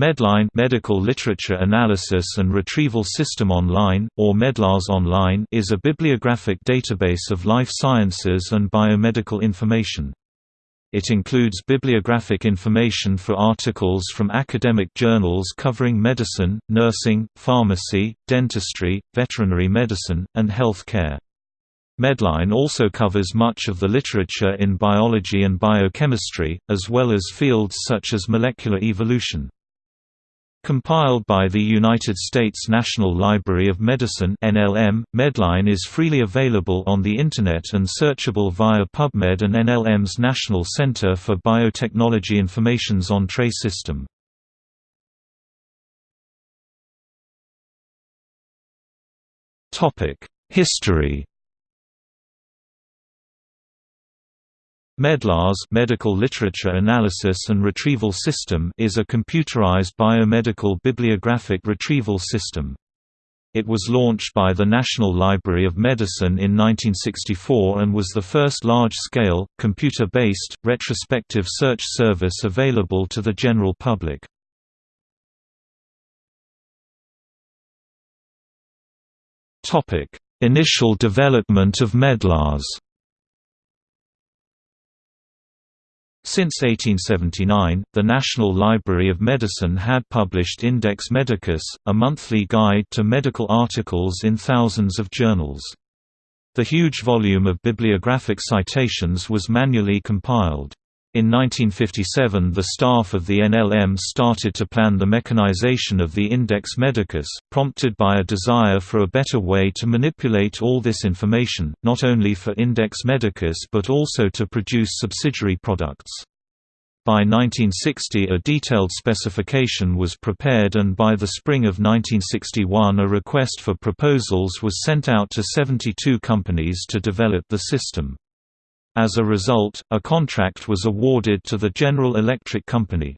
Medline Medical Literature Analysis and Retrieval System Online, or Medlars Online is a bibliographic database of life sciences and biomedical information. It includes bibliographic information for articles from academic journals covering medicine, nursing, pharmacy, dentistry, veterinary medicine, and health care. Medline also covers much of the literature in biology and biochemistry, as well as fields such as molecular evolution. Compiled by the United States National Library of Medicine NLM, Medline is freely available on the Internet and searchable via PubMed and NLM's National Center for Biotechnology Information's Entrez system. Topic: History Medlars Medical Literature Analysis and Retrieval System is a computerized biomedical bibliographic retrieval system. It was launched by the National Library of Medicine in 1964 and was the first large-scale, computer-based, retrospective search service available to the general public. Initial development of Medlars Since 1879, the National Library of Medicine had published Index Medicus, a monthly guide to medical articles in thousands of journals. The huge volume of bibliographic citations was manually compiled. In 1957 the staff of the NLM started to plan the mechanization of the Index Medicus, prompted by a desire for a better way to manipulate all this information, not only for Index Medicus but also to produce subsidiary products. By 1960 a detailed specification was prepared and by the spring of 1961 a request for proposals was sent out to 72 companies to develop the system. As a result, a contract was awarded to the General Electric Company.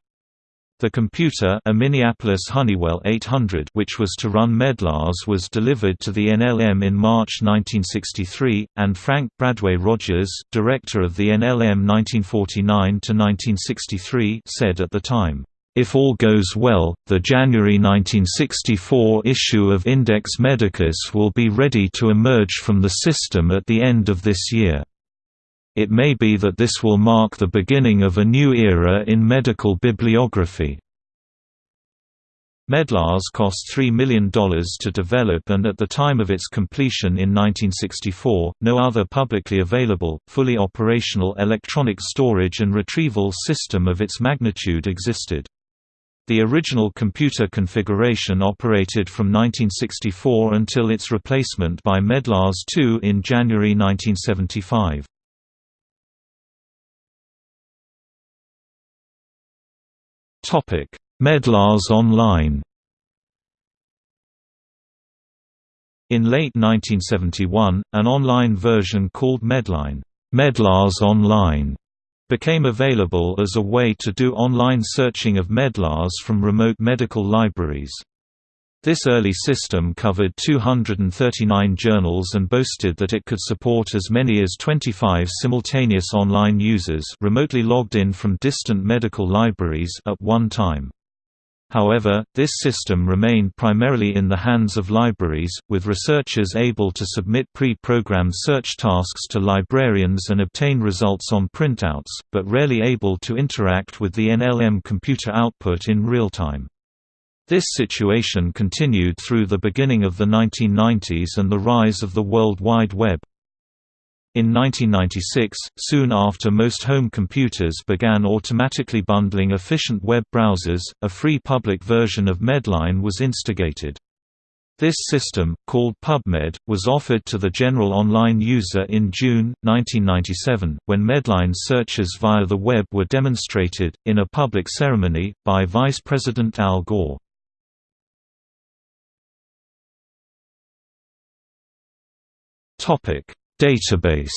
The computer a Minneapolis Honeywell 800 which was to run Medlars was delivered to the NLM in March 1963, and Frank Bradway Rogers, director of the NLM 1949–1963 said at the time, "...if all goes well, the January 1964 issue of Index Medicus will be ready to emerge from the system at the end of this year." It may be that this will mark the beginning of a new era in medical bibliography. Medlars cost $3 million to develop and at the time of its completion in 1964, no other publicly available, fully operational electronic storage and retrieval system of its magnitude existed. The original computer configuration operated from 1964 until its replacement by Medlars 2 in January 1975. Medlars Online. In late 1971, an online version called Medline, Medlars Online, became available as a way to do online searching of Medlars from remote medical libraries. This early system covered 239 journals and boasted that it could support as many as 25 simultaneous online users remotely logged in from distant medical libraries at one time. However, this system remained primarily in the hands of libraries, with researchers able to submit pre-programmed search tasks to librarians and obtain results on printouts, but rarely able to interact with the NLM computer output in real time. This situation continued through the beginning of the 1990s and the rise of the World Wide Web. In 1996, soon after most home computers began automatically bundling efficient web browsers, a free public version of Medline was instigated. This system, called PubMed, was offered to the general online user in June, 1997, when Medline searches via the web were demonstrated, in a public ceremony, by Vice President Al Gore. Database.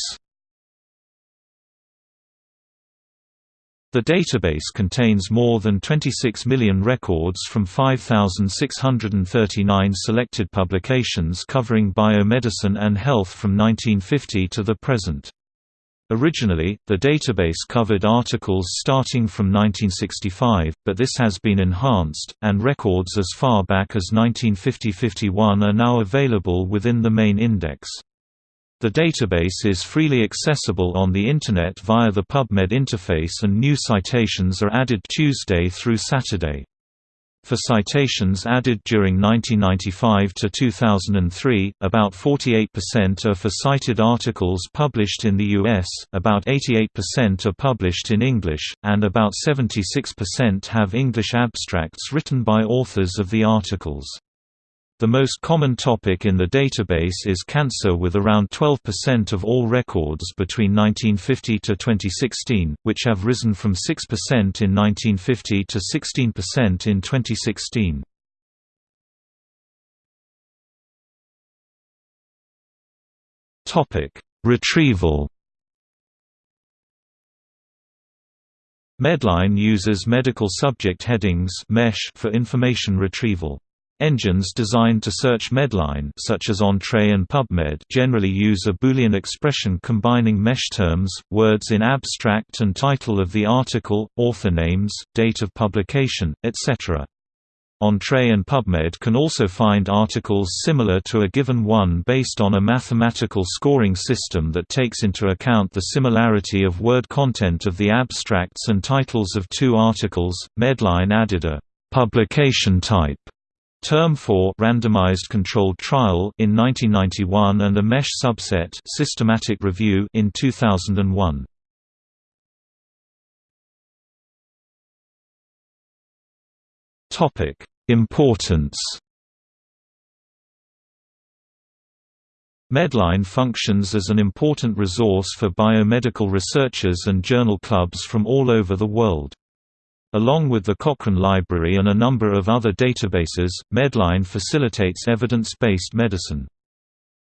The database contains more than 26 million records from 5,639 selected publications covering biomedicine and health from 1950 to the present. Originally, the database covered articles starting from 1965, but this has been enhanced, and records as far back as 1950–51 are now available within the main index. The database is freely accessible on the Internet via the PubMed interface and new citations are added Tuesday through Saturday. For citations added during 1995 to 2003, about 48% are for cited articles published in the US, about 88% are published in English, and about 76% have English abstracts written by authors of the articles. The most common topic in the database is cancer with around 12% of all records between 1950 to 2016, which have risen from 6% in 1950 to 16% in 2016. Retrieval Medline uses medical subject headings for information retrieval. Engines designed to search Medline such as Entrez and PubMed generally use a Boolean expression combining mesh terms, words in abstract and title of the article, author names, date of publication, etc. Entrez and PubMed can also find articles similar to a given one based on a mathematical scoring system that takes into account the similarity of word content of the abstracts and titles of two articles. Medline added a publication type Term for randomized controlled trial in 1991 and a mesh subset systematic review in 2001. Topic: Importance Medline functions as an important resource for biomedical researchers and journal clubs from all over the world. Along with the Cochrane Library and a number of other databases, Medline facilitates evidence-based medicine.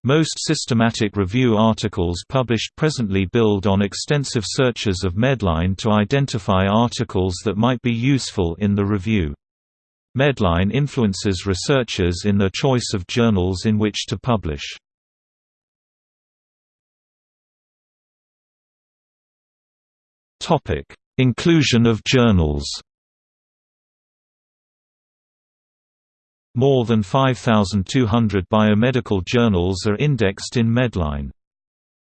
Most systematic review articles published presently build on extensive searches of Medline to identify articles that might be useful in the review. Medline influences researchers in their choice of journals in which to publish. Inclusion of journals More than 5,200 biomedical journals are indexed in Medline.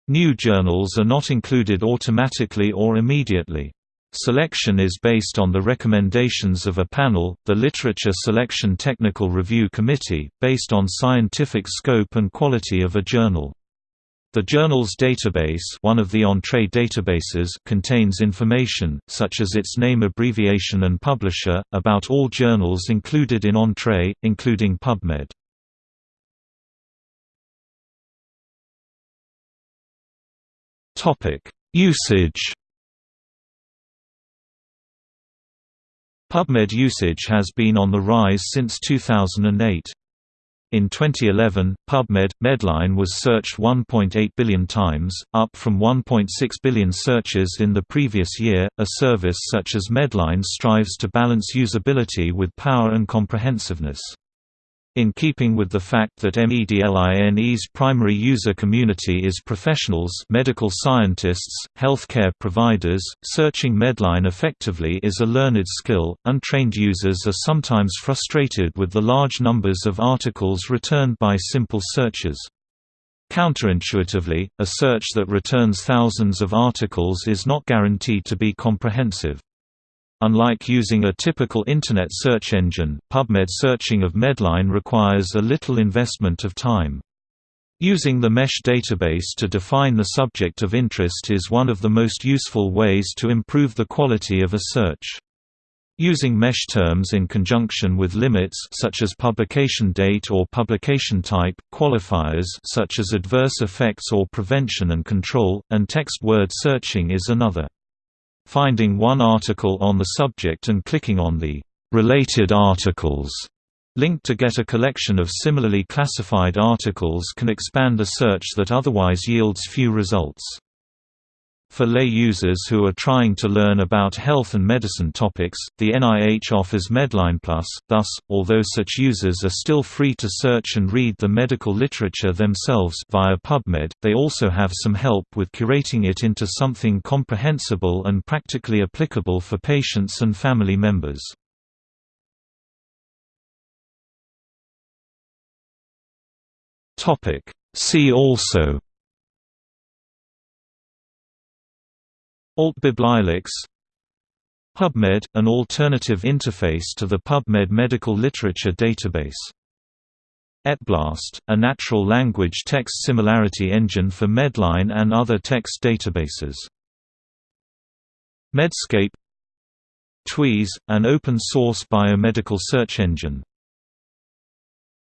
New journals are not included automatically or immediately. Selection is based on the recommendations of a panel, the Literature Selection Technical Review Committee, based on scientific scope and quality of a journal. The journal's database one of the Entrez databases contains information, such as its name abbreviation and publisher, about all journals included in Entrez, including PubMed. Topic: Usage PubMed usage has been on the rise since 2008. In 2011, PubMed Medline was searched 1.8 billion times, up from 1.6 billion searches in the previous year. A service such as Medline strives to balance usability with power and comprehensiveness. In keeping with the fact that Medline's primary user community is professionals medical scientists, healthcare providers, searching Medline effectively is a learned skill. Untrained users are sometimes frustrated with the large numbers of articles returned by simple searches. Counterintuitively, a search that returns thousands of articles is not guaranteed to be comprehensive. Unlike using a typical Internet search engine, PubMed searching of Medline requires a little investment of time. Using the mesh database to define the subject of interest is one of the most useful ways to improve the quality of a search. Using mesh terms in conjunction with limits such as publication date or publication type, qualifiers such as adverse effects or prevention and control, and text word searching is another. Finding one article on the subject and clicking on the related articles link to get a collection of similarly classified articles can expand a search that otherwise yields few results. For lay users who are trying to learn about health and medicine topics, the NIH offers Medline Plus, thus, although such users are still free to search and read the medical literature themselves via PubMed, they also have some help with curating it into something comprehensible and practically applicable for patients and family members. Topic: See also AltBiblilex HubMed, an alternative interface to the PubMed medical literature database. ETBLAST, a natural language text similarity engine for Medline and other text databases. Medscape Twease, an open-source biomedical search engine